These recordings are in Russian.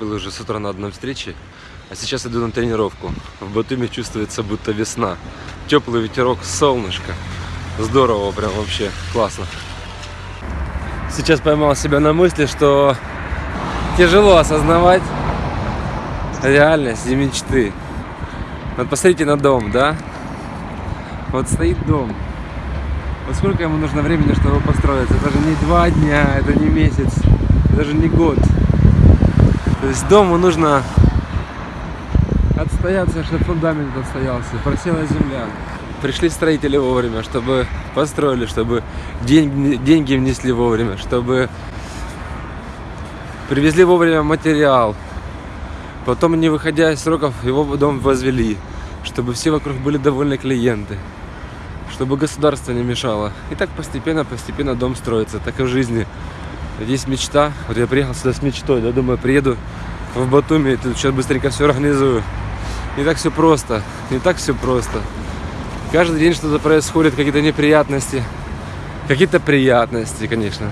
Был уже с утра на одной встрече, а сейчас иду на тренировку. В Батуми чувствуется будто весна. Теплый ветерок, солнышко. Здорово, прям вообще классно. Сейчас поймал себя на мысли, что тяжело осознавать реальность и мечты. Вот посмотрите на дом, да? Вот стоит дом. Вот сколько ему нужно времени, чтобы построиться? Это же не два дня, это не месяц, даже не год. То есть дому нужно отстояться, чтобы фундамент отстоялся, просела земля. Пришли строители вовремя, чтобы построили, чтобы деньги, деньги внесли вовремя, чтобы привезли вовремя материал. Потом, не выходя из сроков, его дом возвели, чтобы все вокруг были довольны клиенты, чтобы государство не мешало. И так постепенно, постепенно дом строится, так и в жизни. Есть мечта. Вот я приехал сюда с мечтой, да, думаю, приеду в Батуми, и тут сейчас быстренько все организую. Не так все просто, не так все просто. Каждый день что-то происходит, какие-то неприятности. Какие-то приятности, конечно.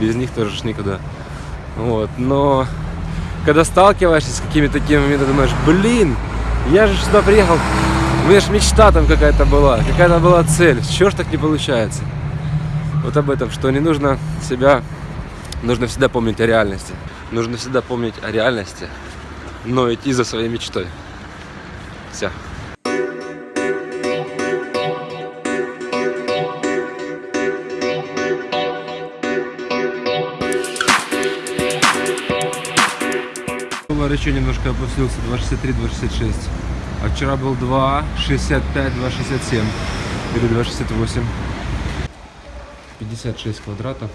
Без них тоже ж никуда. Вот, но когда сталкиваешься с какими-то такими моментами, думаешь, блин, я же сюда приехал, у меня же мечта там какая-то была, какая-то была цель, чего ж так не получается? Вот об этом, что не нужно себя Нужно всегда помнить о реальности. Нужно всегда помнить о реальности, но идти за своей мечтой. Все. Доллар еще немножко опустился, 2,63-2,66. А вчера был 2,65, 2,67 или 2,68. 56 квадратов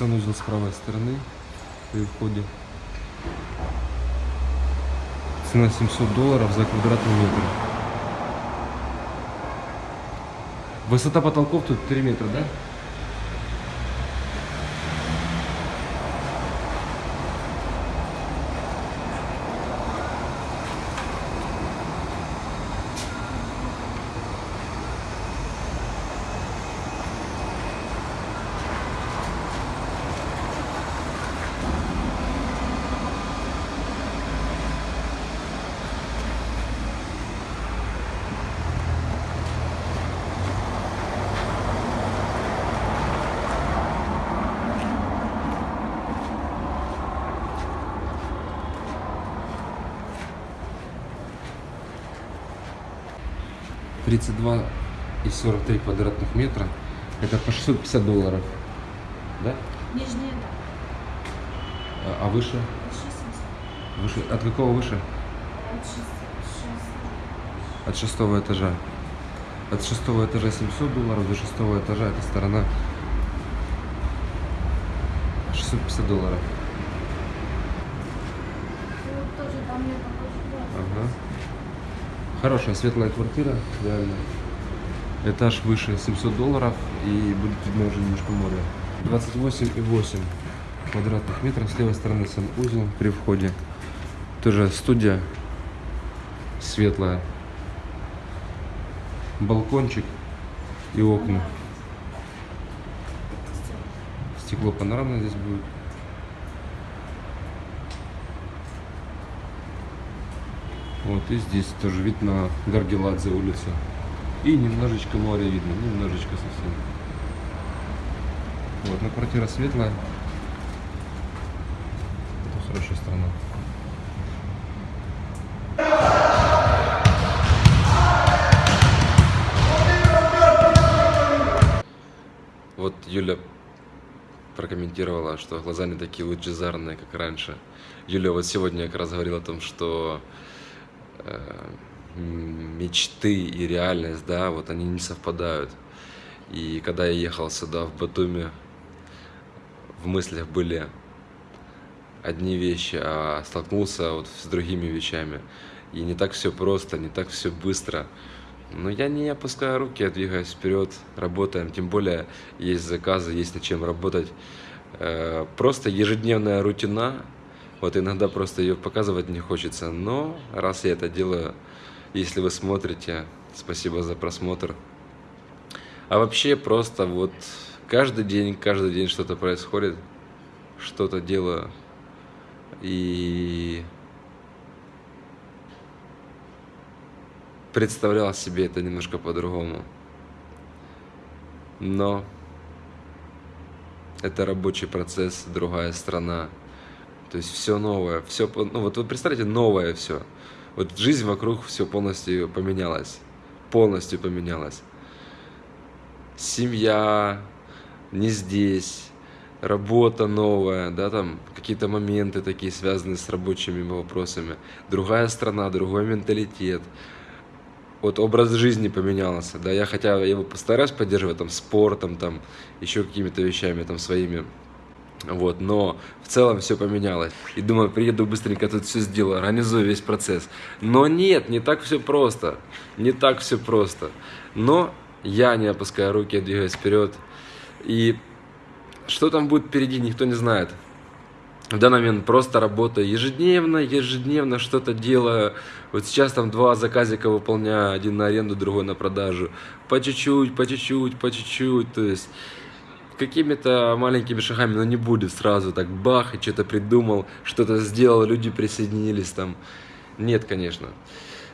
санузел с правой стороны при входе. Цена 700 долларов за квадратный метр. Высота потолков тут 3 метра, да? 32 и 43 квадратных метра. Это по 650 долларов. Да? Нижняя, да. А, а выше? Выше. От какого выше? От, шест... От шестого этажа. От шестого этажа 700 долларов до шестого этажа эта сторона 650 долларов. Я Ага. Хорошая светлая квартира, реально. Этаж выше 700 долларов и будет видно уже немножко море. 28,8 квадратных метров. С левой стороны санузел при входе. Тоже студия светлая. Балкончик и окна. Стекло панорамное здесь будет. Вот и здесь тоже вид на Гаргеладзе улицу. И немножечко море видно, немножечко совсем. Вот, но квартира светлая. Это хорошая страна. Вот Юля прокомментировала, что глаза не такие лучезарные, как раньше. Юля вот сегодня как раз говорила о том, что мечты и реальность, да, вот они не совпадают. И когда я ехал сюда, в Батуми, в мыслях были одни вещи, а столкнулся вот с другими вещами. И не так все просто, не так все быстро. Но я не опускаю руки, я двигаюсь вперед, работаем. Тем более есть заказы, есть над чем работать. Э, просто ежедневная рутина, вот иногда просто ее показывать не хочется. Но раз я это делаю, если вы смотрите, спасибо за просмотр. А вообще просто вот каждый день, каждый день что-то происходит, что-то делаю. И представлял себе это немножко по-другому. Но это рабочий процесс, другая страна. То есть все новое, все, ну вот вы представляете, новое все. Вот жизнь вокруг все полностью поменялась, полностью поменялась. Семья не здесь, работа новая, да, там какие-то моменты такие связанные с рабочими вопросами, другая страна, другой менталитет, вот образ жизни поменялся, да, я хотя я его постараюсь поддерживать там спортом, там еще какими-то вещами там своими, вот, но в целом все поменялось. И думаю, приеду быстренько тут все сделаю, организую весь процесс. Но нет, не так все просто, не так все просто. Но я не опускаю руки, я двигаюсь вперед. И что там будет впереди, никто не знает в данный момент просто работаю ежедневно, ежедневно что-то делаю. Вот сейчас там два заказика выполняю, один на аренду, другой на продажу. По чуть-чуть, по чуть-чуть, по чуть-чуть, то есть какими-то маленькими шагами, но не будет сразу так бах, и что-то придумал, что-то сделал, люди присоединились там. Нет, конечно.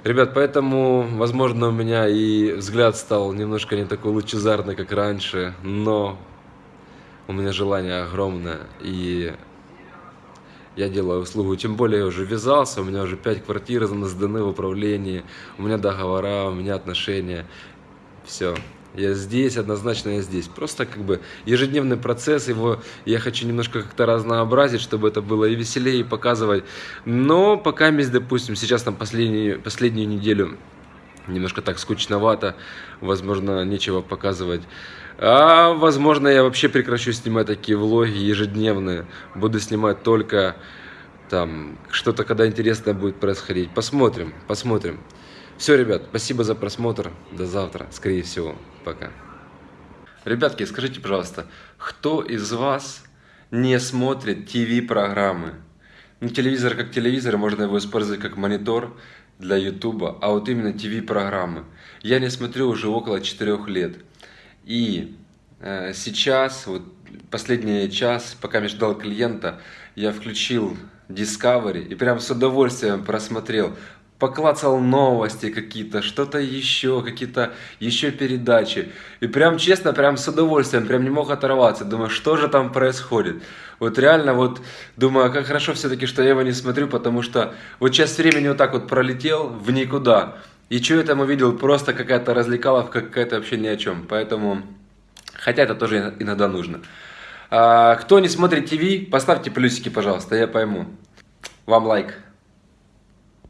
Ребят, поэтому, возможно, у меня и взгляд стал немножко не такой лучезарный, как раньше, но у меня желание огромное, и я делаю услугу. Тем более я уже ввязался, у меня уже 5 квартир сданы в управлении, у меня договора, у меня отношения. Все. Я здесь, однозначно я здесь. Просто как бы ежедневный процесс, его я хочу немножко как-то разнообразить, чтобы это было и веселее, и показывать. Но пока, допустим, сейчас там последнюю, последнюю неделю немножко так скучновато, возможно, нечего показывать. А возможно, я вообще прекращу снимать такие влоги ежедневные. Буду снимать только там что-то, когда интересное будет происходить. Посмотрим, посмотрим. Все, ребят, спасибо за просмотр. До завтра, скорее всего. Пока. Ребятки, скажите, пожалуйста, кто из вас не смотрит ТВ-программы? Ну, телевизор как телевизор, можно его использовать как монитор для Ютуба, а вот именно ТВ-программы. Я не смотрю уже около 4 лет. И э, сейчас, вот последний час, пока я ждал клиента, я включил Discovery и прям с удовольствием просмотрел. Поклацал новости какие-то, что-то еще, какие-то еще передачи. И прям честно, прям с удовольствием, прям не мог оторваться. Думаю, что же там происходит. Вот реально вот думаю, как хорошо все-таки, что я его не смотрю, потому что вот сейчас времени вот так вот пролетел в никуда. И что я там увидел? Просто какая-то развлекаловка, какая-то вообще ни о чем. Поэтому, хотя это тоже иногда нужно. А, кто не смотрит ТВ, поставьте плюсики, пожалуйста, я пойму. Вам лайк.